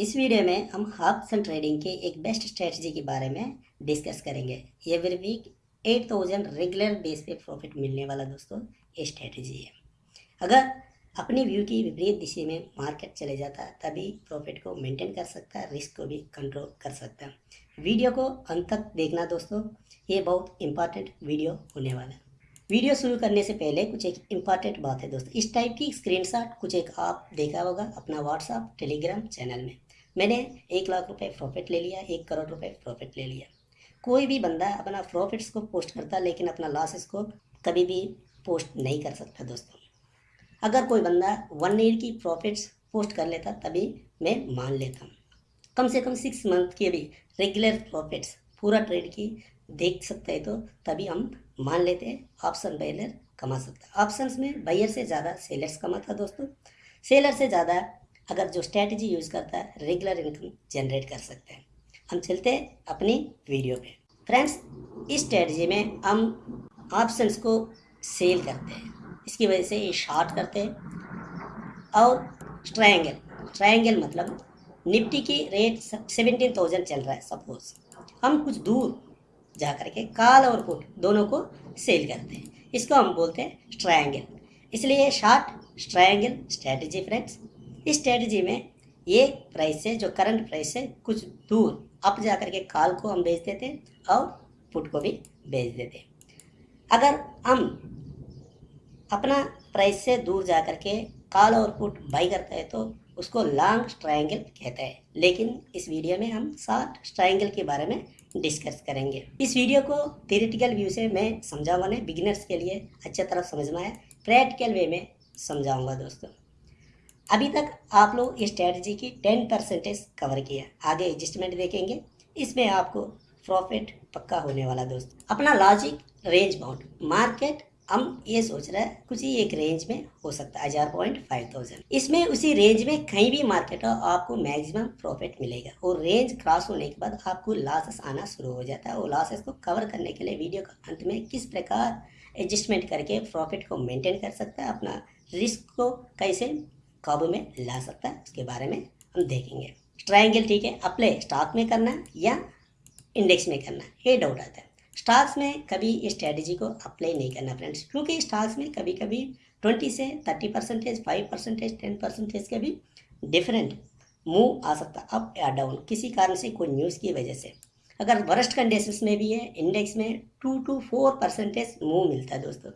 इस वीडियो में हम ऑप्शन ट्रेडिंग के एक बेस्ट स्ट्रेटजी के बारे में डिस्कस करेंगे। Every week eight thousand regular base पे प्रॉफिट मिलने वाला दोस्तों, ये स्ट्रेटजी है। अगर अपनी व्यू की विपरीत दिशा में मार्केट चले जाता है तभी प्रॉफिट को मेंटेन कर सकता है रिस्क को भी कंट्रोल कर सकता। है वीडियो को अंत तक देखना दोस्तों, ये बहुत इंपॉर्टेंट वीडियो होने वाला। है वीडियो शुरू करने से पहले कुछ एक इंपॉर्टेंट बात है दोस्तों, इस टाइप की स्क्रीनशॉट कुछ एक आप देखा होगा अपना व्हाट्सअप टेलीग्राम चैनल में। मैंने एक लाख रुपए प्रॉफिट ले लिया, एक करोड़ रुपए प्रॉफिट ले लिया। कोई भी बंदा अपना प्रॉफिट्स को पोस्ट करता, लेकिन अपना लॉसेस को कभी भी पोस्ट नहीं कर सकता दोस्तों। अगर कोई बंदा वन ईयर की प्रॉफिट्स पोस्ट कर लेता, तभी मैं मान लेता हूँ। कम से कम सिक्स मंथ की भी रेगुलर प्रॉफिट्स पूरा ट्रेड की देख सकते हैं तो तभी हम मान लेते हैं ऑप्शन बायर कमा सकता है। ऑप्शंस में बायर से ज़्यादा सेलर्स कमाता दोस्तों। सेलर से ज़्यादा अगर जो स्ट्रैटेजी यूज़ करता है रेगुलर इनकम जनरेट कर सकते हैं। हम चलते हैं अपनी वीडियो पे। फ्रेंड्स इस स्ट्रैटेजी में हम ऑप्शंस को सेल करते हैं। इसकी वजह से ये शार्ट करते हैं। और ट्रायंगल ट्रायंगल मतलब निफ्टी की रेट सेवेंटीन थाउज़ेंड चल रहा है सपोज़ हम कुछ दूर जा करके काल और पुट दोनों को सेल करते हैं। इसको हम बोलते हैं ट्रायंगल इसलिए शार्ट ट्रायंगल स्ट्रैटेजी फ्रेंड्स इस स्ट्रेटजी में ये प्राइस से जो करंट प्राइस से कुछ दूर अप जा करके काल को हम बेच देते और पुट को भी बेच देते अगर हम अपना प्राइस से दूर जा करके काल और पुट बाई करते हैं तो उसको लॉन्ग ट्रायंगल कहते हैं। लेकिन इस वीडियो में हम शॉर्ट ट्रायंगल के बारे में डिस्कस करेंगे। इस वीडियो को थेरेटिकल व्यू से मैं समझाऊँगा नहीं बिगिनर्स के लिए अच्छा तरह समझ में आया प्रैक्टिकल वे में समझाऊँगा दोस्तों। अभी तक आप लोग स्ट्रेटजी की टेन परसेंटेज कवर किया आगे एडजस्टमेंट देखेंगे। इसमें आपको प्रॉफिट पक्का होने वाला दोस्त। अपना लॉजिक रेंज बाउंड मार्केट हम ये सोच रहे हैं, कुछ ही एक रेंज में हो सकता है, हज़ार पॉइंट फाइव थाउज़ेंड। इसमें उसी रेंज में कहीं भी मार्केट हो, आपको मैक्सिमम प्रॉफिट मिलेगा। और रेंज क्रॉस होने के बाद आपको लॉसेस आना शुरू हो जाता है। और लॉसेस को कवर करने के लिए वीडियो का अंत में किस प्रकार एडजस्टमेंट करके प्रॉफिट को मेंटेन कर सकता है, अपना रिस्क को कैसे काबू में ला सकता है, उसके बारे में हम देखेंगे। ट्राइंगल ठीक है अप्लाई स्टॉक में करना या इंडेक्स में करना ये डाउट आता है। स्टॉक्स में कभी इस स्ट्रेटजी को अप्लाई नहीं करना फ्रेंड्स क्योंकि स्टॉक्स में कभी कभी ट्वेंटी से thirty percentage five percentage ten percentage के भी डिफरेंट मूव आ सकता अप या डाउन किसी कारण से, कोई न्यूज़ की वजह से। अगर वर्स्ट कंडीशन में भी है इंडेक्स में two two four percentage move मिलता है दोस्तों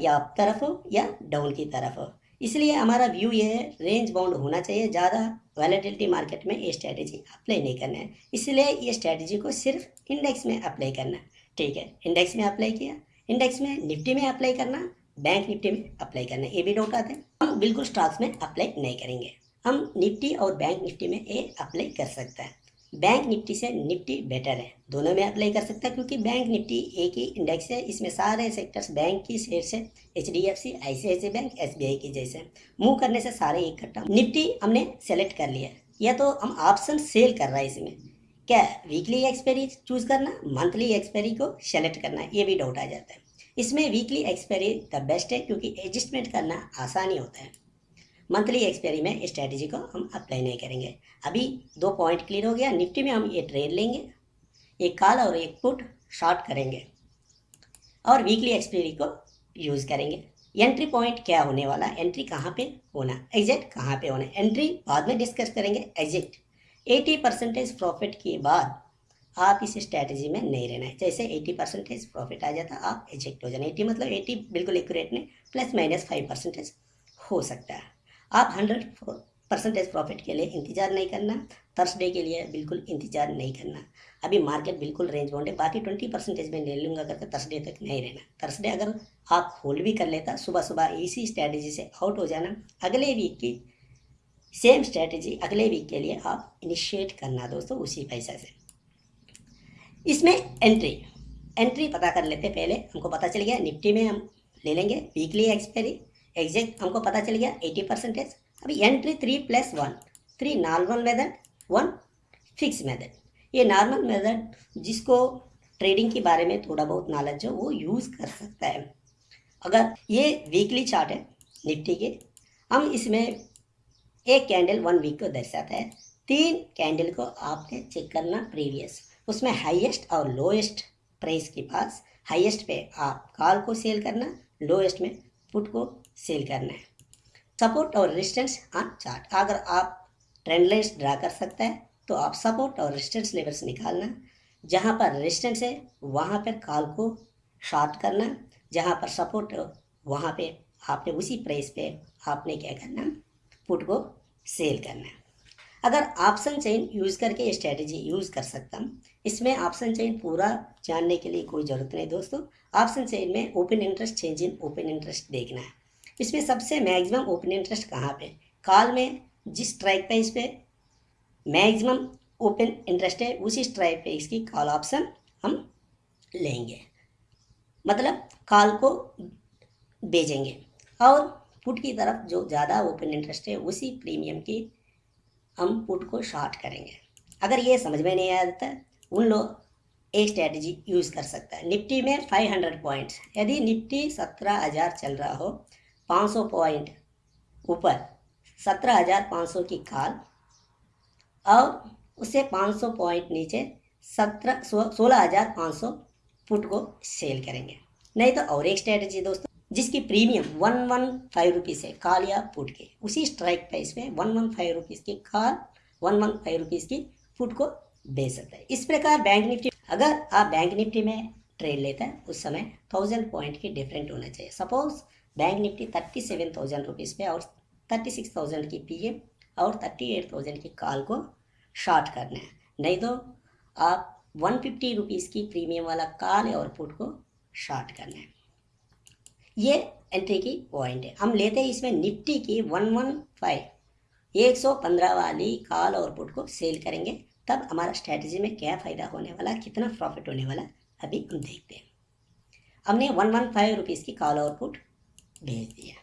या अप तरफ़ हो या डाउन की तरफ़ हो। इसलिए हमारा व्यू ये है रेंज बाउंड होना चाहिए, ज़्यादा वैलिडिटी मार्केट में ये स्ट्रैटेजी अप्लाई नहीं करना है। इसलिए ये स्ट्रैटेजी को सिर्फ़ इंडेक्स में अप्लाई करना। ठीक है इंडेक्स में अप्लाई किया इंडेक्स में निफ्टी में अप्लाई करना बैंक निफ्टी में अप्लाई करना, ये भी डाउट आते हैं। हम बिल्कुल स्टॉक्स में अप्लाई नहीं करेंगे। हम निफ्टी और बैंक निफ्टी में ये अप्लाई कर सकते हैं। बैंक निफ्टी से निफ्टी बेटर है। दोनों में अप्लाई कर सकता है क्योंकि बैंक निफ्टी एक ही इंडेक्स है। इसमें सारे सेक्टर्स बैंक की शेयर से H D F C I C I C bank S B I की जैसे मूव करने से सारे इकट्ठा निफ्टी हमने सेलेक्ट कर लिया या तो हम ऑप्शन सेल कर रहा है इसमें। क्या वीकली एक्सपायरी चूज़ करना? मंथली एक्सपायरी को सेलेक्ट करना ये भी डाउट आ जाता है। इसमें वीकली एक्सपायरी द बेस्ट है क्योंकि एडजस्टमेंट करना आसानी होता है। मंथली एक्सपायरी में स्ट्रेटजी को हम अप्लाई नहीं करेंगे। अभी दो पॉइंट क्लियर हो गया, निफ्टी में हम ये ट्रेड लेंगे, एक कॉल और एक पुट शॉर्ट करेंगे और वीकली एक्सपायरी को यूज़ करेंगे। एंट्री पॉइंट क्या होने वाला, एंट्री कहाँ पे होना एग्जैक्ट कहाँ पे होना, एंट्री बाद में डिस्कस करेंगे एग्जैक्ट 80 परसेंटेज प्रॉफिट के बाद आप इस स्ट्रैटेजी में नहीं रहना है। जैसे 80 परसेंटेज प्रॉफिट आ जाता, आप एजेक्ट हो जाना। 80 मतलब 80 बिल्कुल एक्यूरेट नहीं प्लस माइनस फाइव परसेंटेज हो सकता है। आप हंड्रेड परसेंटेज प्रॉफिट के लिए इंतज़ार नहीं करना थर्सडे के लिए बिल्कुल इंतज़ार नहीं करना। अभी मार्केट बिल्कुल रेंज बाउंड है, बाकी ट्वेंटी परसेंटेज में ले लूँगा करके थर्सडे तक नहीं रहना। थर्सडे अगर आप होल्ड भी कर लेता सुबह सुबह इसी स्ट्रैटेजी से आउट हो जाना, अगले वीक की सेम स्ट्रैटेजी अगले वीक के लिए आप इनिशिएट करना दोस्तों उसी पैसा से। इसमें एंट्री एंट्री पता कर लेते पहले, हमको पता चल गया, निफ्टी में हम ले लेंगे वीकली एक्सपायरी एग्जैक्ट हमको पता चल गया एटी परसेंटेज। अभी entry three plus one three normal method one fix method ये नॉर्मल मेथड जिसको ट्रेडिंग के बारे में थोड़ा बहुत नॉलेज हो, वो यूज़ कर सकता है। अगर ये वीकली चार्ट है, निफ्टी के, हम इसमें एक कैंडल वन वीक को दर्शाता है। तीन कैंडल को आपने चेक करना प्रीवियस उसमें हाईएस्ट और लोएस्ट प्राइस के पास हाईएस्ट पे आप कॉल को सेल करना लोएस्ट में पुट को सेल करना है। सपोर्ट और रेजिस्टेंस ऑन चार्ट अगर आप ट्रेंड लाइन्स ड्रा कर सकते हैं तो आप सपोर्ट और रेजिस्टेंस लेवल्स निकालना जहाँ पर रेजिस्टेंस है, वहाँ पर कॉल को शॉर्ट करना जहाँ पर सपोर्ट हो, वहाँ पे आपने उसी प्राइस पे आपने क्या करना पुट को सेल करना अगर ऑप्शन चेन यूज़ करके स्ट्रेटजी यूज़ कर सकता हूँ, इसमें ऑप्शन चेन पूरा जानने के लिए कोई ज़रूरत नहीं दोस्तों। ऑप्शन चेन में open interest change in open interest देखना है। इसमें सबसे मैक्सिमम ओपन इंटरेस्ट कहाँ पे? कॉल में, जिस स्ट्राइक पे इस पर मैक्सिमम ओपन इंटरेस्ट है, उसी स्ट्राइक प्राइस इसकी कॉल ऑप्शन हम लेंगे। मतलब कॉल को बेचेंगे और पुट की तरफ़ जो ज़्यादा ओपन इंटरेस्ट है, उसी प्रीमियम की हम पुट को शॉर्ट करेंगे। अगर ये समझ में नहीं आता, उन लोग एक स्ट्रेटजी यूज़ कर सकता है। निफ्टी में 500 पॉइंट्स यदि निफ्टी सत्रह हज़ार चल रहा हो 500 पॉइंट ऊपर, सत्रह हज़ार पाँच सौ की कॉल और उससे 500 पॉइंट नीचे सत्रह सोलह हज़ार पाँच सौ पुट को सेल करेंगे। नहीं तो और एक स्ट्रेटजी दोस्तों, जिसकी premium one one five rupees है काल या पुट के। उसी स्ट्राइक प्राइस में वन वन फाइव रुपीज़ की call one one five rupees की पुट को बेच सकता है। इस प्रकार बैंक निफ्टी, अगर आप बैंक निफ्टी में ट्रेड लेते हैं, उस समय थाउज़ेंड पॉइंट की डिफरेंट होना चाहिए। Suppose bank Nifty thirty seven thousand rupees पे और थर्टी सिक्स थाउज़ेंड की पी और थर्टी एट थाउज़ेंड की कॉल को शॉर्ट करना है। नहीं तो आप वन फिफ्टी रुपीज़ की प्रीमियम वाला कॉल और पुट को शॉर्ट करना है। ये एंट्री की पॉइंट है। हम लेते हैं इसमें निफ्टी की वन वन फाइव एक सौ पंद्रह वाली कॉल और पुट को सेल करेंगे, तब हमारा स्ट्रैटेजी में क्या फ़ायदा होने वाला, कितना प्रॉफिट होने वाला, अभी हम देखते हैं। हमने वन वन फाइव रुपीज़ की कॉल और पुट भेज दिया।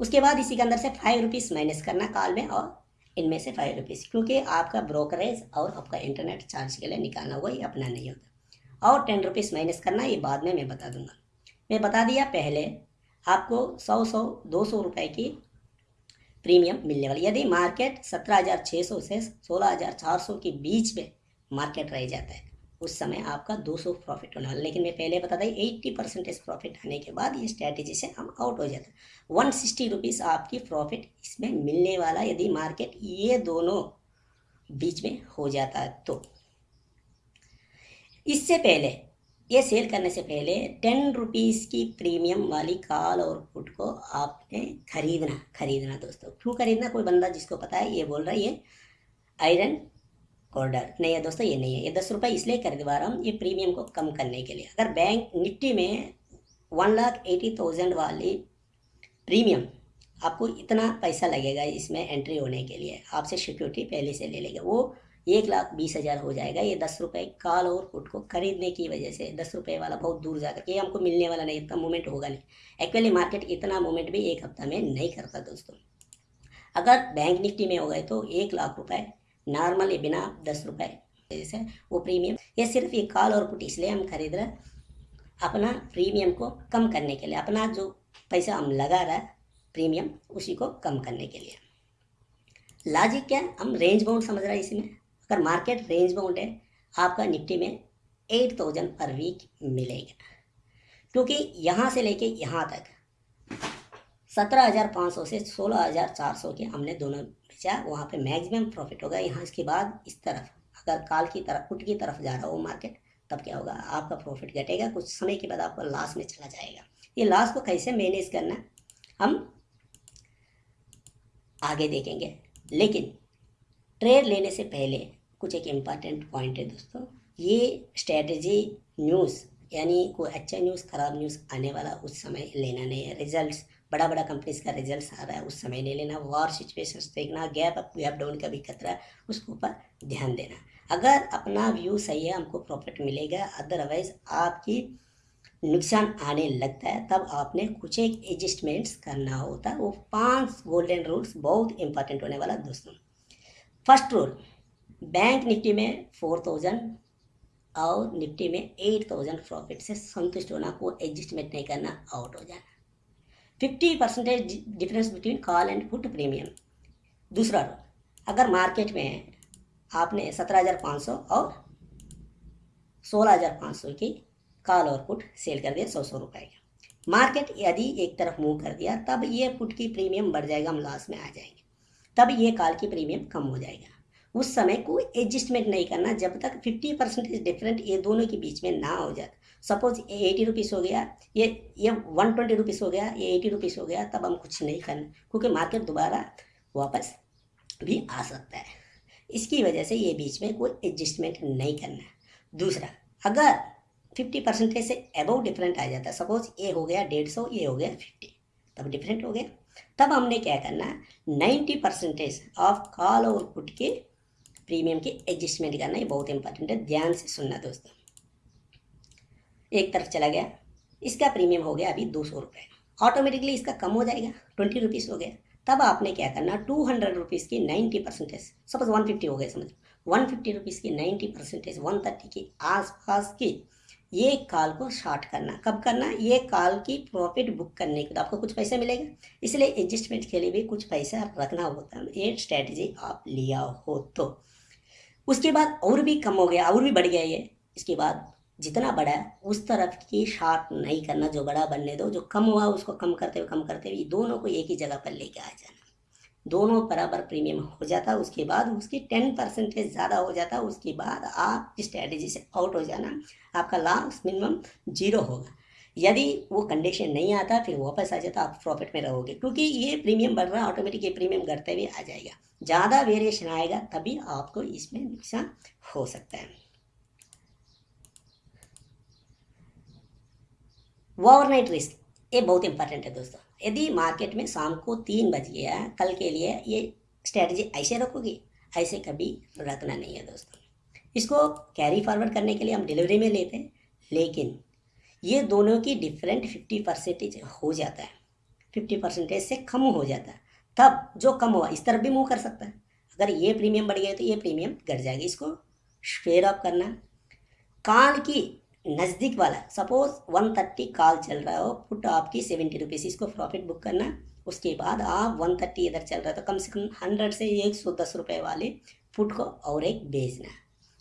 उसके बाद इसी के अंदर से फाइव रुपीज़ माइनस करना कॉल में और इनमें से फाइव रुपीज़ क्योंकि आपका ब्रोकरेज और आपका इंटरनेट चार्ज के लिए निकालना वही अपना नहीं होता। और टेन रुपीज़ माइनस करना, ये बाद में मैं बता दूँगा। मैं बता दिया पहले, आपको सौ सौ, दो सौ रुपये की प्रीमियम मिलने वाली। यदि मार्केट सत्रह हज़ार छः सौ से सोलह हज़ार चार सौ के बीच में मार्केट रह जाता है उस समय आपका 200 प्रॉफिट होने। वाला लेकिन मैं पहले बता दी एट्टी परसेंटेज प्रॉफिट आने के बाद ये स्ट्रैटेजी से हम आउट हो जाते हैं। वन सिक्सटी रुपीज़ आपकी प्रॉफिट इसमें मिलने वाला यदि मार्केट ये दोनों बीच में हो जाता है तो। इससे पहले ये सेल करने से पहले टेन रुपीज़ की प्रीमियम वाली कॉल और पुट को आपने खरीदना खरीदना दोस्तों। क्यों खरीदना? कोई बंदा जिसको पता है ये बोल रहा है ये आयरन ऑर्डर। नहीं है दोस्तों, ये नहीं है। ये दस रुपये इसलिए खरीदवा रहा हूँ, ये प्रीमियम को कम करने के लिए। अगर बैंक निफ्टी में वन लाख एटी थाउज़ेंड वाली प्रीमियम आपको इतना पैसा लगेगा इसमें एंट्री होने के लिए। आपसे सिक्योरिटी पहले से ले लेगा। वो एक लाख बीस हज़ार हो जाएगा। ये दस रुपये कॉल और पुट को खरीदने की वजह से दस रुपये वाला बहुत दूर जाकर ये हमको मिलने वाला नहीं, इतना मूवमेंट होगा नहीं। एक्चुअली मार्केट इतना मूवमेंट भी एक हफ़्ता में नहीं करता दोस्तों। अगर बैंक निफ्टी में हो गए तो एक लाख रुपये नॉर्मली बिना दस रुपये जैसे वो प्रीमियम ये सिर्फ़ ये कॉल और पुट इसलिए हम खरीद रहे। अपना प्रीमियम को कम करने के लिए। अपना जो पैसा हम लगा रहे प्रीमियम उसी को कम करने के लिए। लॉजिक क्या? हम रेंज बाउंड समझ रहे हैं इसमें अगर मार्केट रेंज बाउंड है, आपका निफ्टी में एट थाउज़ेंड पर वीक मिलेगा। क्योंकि यहाँ से लेके यहाँ तक, सत्रह हज़ार पाँच सौ से सोलह हज़ार चार सौ के हमने दोनों बेचा वहाँ पे मैक्सिमम प्रॉफिट होगा। यहाँ इसके बाद इस तरफ़, अगर काल की तरफ़ पुट की तरफ़ जा रहा हो मार्केट तब क्या होगा? आपका प्रॉफिट घटेगा, कुछ समय के बाद आपका लॉस में चला जाएगा। ये लॉस को कैसे मैनेज करना हम आगे देखेंगे। लेकिन ट्रेड लेने से पहले कुछ एक इंपॉर्टेंट पॉइंट है दोस्तों। ये स्ट्रेटजी न्यूज़ यानी कोई अच्छा न्यूज़ ख़राब न्यूज़ आने वाला उस समय लेना नहीं है। रिजल्ट्स बड़ा बड़ा कंपनीज़ का रिज़ल्ट आ रहा है, उस समय नहीं लेना वॉर सिचुएशंस देखना गैप अप गैप डाउन का भी खतरा है, उसके ऊपर ध्यान देना। अगर अपना व्यू सही है, हमको प्रॉफिट मिलेगा अदरवाइज़ आपकी नुकसान आने लगता है, तब आपने कुछ एक एडजस्टमेंट्स करना होता है, वो पाँच गोल्डन रूल्स बहुत इंपॉर्टेंट होने वाला दोस्तों। फ़र्स्ट रूल बैंक निफ्टी में फोर थाउज़ेंड और निफ्टी में एट थाउज़ेंड प्रॉफिट से संतुष्ट होना को एडजस्टमेंट नहीं करना आउट हो जाना। Fifty percentage difference between call and put premium दूसरा रूल अगर मार्केट में आपने सत्रह हज़ार पाँच सौ और सोलह हज़ार पाँच सौ की कॉल और पुट सेल कर दिया, सौ सौ रुपये का। मार्केट यदि एक तरफ़ मूव कर दिया, तब ये पुट की प्रीमियम बढ़ जाएगा, हम लॉस में आ जाएँगे। तब ये कॉल की प्रीमियम कम हो जाएगा। उस समय कोई एडजस्टमेंट नहीं करना, जब तक फिफ्टी परसेंटेज डिफरेंट ये दोनों के बीच में ना हो जाए सपोज़ ये एटी रुपीज़ हो गया, ये ये वन ट्वेंटी रुपीज़ हो गया, ये एटी रुपीज़ हो गया, तब हम कुछ नहीं करना, क्योंकि मार्केट दोबारा वापस भी आ सकता है। इसकी वजह से ये बीच में कोई एडजस्टमेंट नहीं करना। दूसरा, अगर फिफ्टी परसेंटेज से अबव डिफरेंट आ जाता है सपोज़ ये हो गया डेढ़ सौ, ये हो गया फिफ्टी तब डिफरेंट हो गया। तब हमने क्या करना नाइन्टी परसेंटेज ऑफ़ कॉल और पुट के प्रीमियम की एडजस्टमेंट करना, ये बहुत इंपॉर्टेंट है, ध्यान से सुनना दोस्तों। एक तरफ़ चला गया। इसका प्रीमियम हो गया अभी दो सौ रुपये ऑटोमेटिकली इसका कम हो जाएगा ट्वेंटी रुपीज़ हो गया। तब आपने क्या करना टू हंड्रेड रुपीज़ की ninety percentage suppose one fifty हो गया समझ। वन फिफ्टी रुपीज़ की नाइन्टी परसेंटेज वन थर्टी के आसपास की ये कॉल को शॉर्ट करना। कब करना, ये कॉल की प्रॉफिट बुक करने के तो आपको कुछ पैसा मिलेगा। इसलिए एडजस्टमेंट के लिए भी कुछ पैसा रखना होता है। ये स्ट्रैटेजी आप लिया हो तो। उसके बाद और भी कम हो गया, और भी बढ़ गया ये। इसके बाद जितना बड़ा है, उस तरफ़ की शॉर्ट नहीं करना, जो बड़ा बनने दो, जो कम हुआ उसको कम करते हुए, कम करते हुए दोनों को एक ही जगह पर लेके आ जाना। दोनों बराबर प्रीमियम हो जाता, उसके बाद उसकी टेन परसेंटेज ज़्यादा हो जाता, उसके बाद आप स्ट्रैटेजी से आउट हो जाना, आपका लॉस मिनिमम ज़ीरो होगा। यदि वो कंडीशन नहीं आता, फिर वापस आ जाता, आप प्रॉफिट में रहोगे, क्योंकि ये प्रीमियम बढ़ रहा है ऑटोमेटिक ये प्रीमियम घटते हुए आ जाएगा। ज़्यादा वेरिएशन आएगा, तभी आपको इसमें नुकसान हो सकता है। ओवरनाइट रिस्क ये बहुत इंपॉर्टेंट है दोस्तों। यदि मार्केट में शाम को तीन बज गया कल के लिए ये स्ट्रेटजी ऐसे रखोगी, ऐसे कभी रखना नहीं है दोस्तों। इसको कैरी फॉरवर्ड करने के लिए हम डिलीवरी में लेते हैं, लेकिन ये दोनों की डिफरेंट फिफ्टी परसेंटेज हो जाता है। फिफ्टी परसेंटेज से कम हो जाता है। तब जो कम हुआ इस तरफ़ भी मूव कर सकता है। अगर ये प्रीमियम बढ़ गया तो ये प्रीमियम घट जाएगी। इसको शेयर ऑफ़ करना। काल की नज़दीक वाला। सपोज़ वन थर्टी कॉल चल रहा हो पुट आपकी सेवेंटी रुपीज़ इसको प्रॉफिट बुक करना। उसके बाद आप वन थर्टी इधर चल रहा है तो कम से कम हंड्रेड से एक सौ दस रुपये वाले पुट को और एक बेचना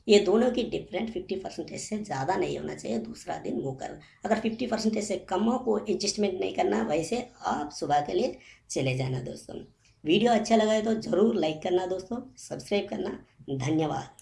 ये दोनों की डिफरेंट फिफ्टी परसेंटेज से ज़्यादा नहीं होना चाहिए, दूसरा दिन वो कर। अगर फिफ्टी परसेंटेज से कम हो, कोई एडजस्टमेंट नहीं करना, वैसे आप सुबह के लिए चले जाना दोस्तों। वीडियो अच्छा लगा है तो ज़रूर लाइक करना दोस्तों सब्सक्राइब करना। धन्यवाद।